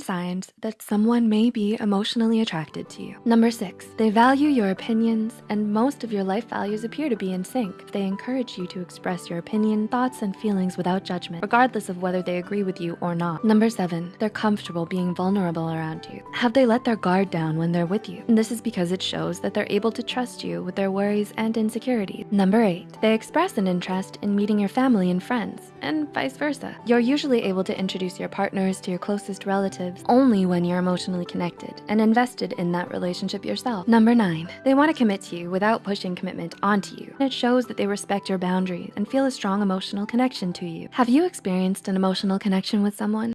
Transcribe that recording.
signs that someone may be emotionally attracted to you. Number six, they value your opinions and most of your life values appear to be in sync. They encourage you to express your opinion, thoughts, and feelings without judgment, regardless of whether they agree with you or not. Number seven, they're comfortable being vulnerable around you. Have they let their guard down when they're with you? And this is because it shows that they're able to trust you with their worries and insecurities. Number eight, they express an interest in meeting your family and friends and vice versa. You're usually able to introduce your partners to your closest relatives only when you're emotionally connected and invested in that relationship yourself. Number nine, they wanna commit to you without pushing commitment onto you. It shows that they respect your boundaries and feel a strong emotional connection to you. Have you experienced an emotional connection with someone?